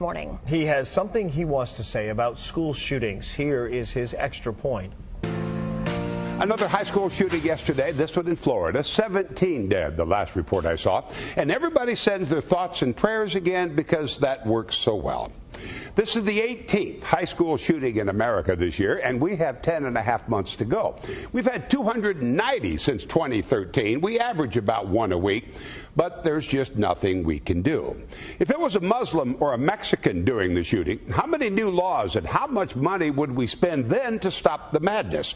this morning. He has something he wants to say about school shootings. Here is his extra point. Another high school shooting yesterday, this one in Florida. 17 dead, the last report I saw. And everybody sends their thoughts and prayers again because that works so well. This is the 18th high school shooting in America this year, and we have 10 and a half months to go. We've had 290 since 2013. We average about one a week, but there's just nothing we can do. If it was a Muslim or a Mexican doing the shooting, how many new laws and how much money would we spend then to stop the madness?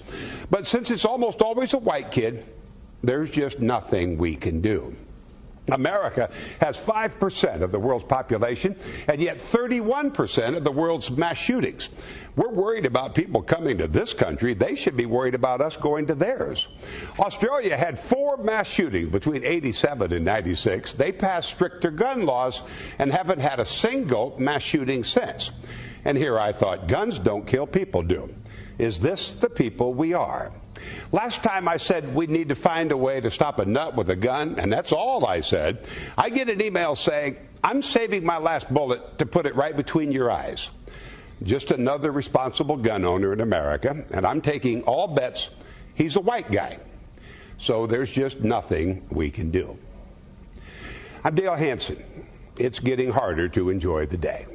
But since it's almost always a white kid, there's just nothing we can do. America has 5% of the world's population and yet 31% of the world's mass shootings. We're worried about people coming to this country. They should be worried about us going to theirs. Australia had four mass shootings between 87 and 96. They passed stricter gun laws and haven't had a single mass shooting since. And here I thought, guns don't kill, people do. Is this the people we are? Last time I said we need to find a way to stop a nut with a gun, and that's all I said. I get an email saying, I'm saving my last bullet to put it right between your eyes. Just another responsible gun owner in America, and I'm taking all bets he's a white guy. So there's just nothing we can do. I'm Dale Hansen. It's getting harder to enjoy the day.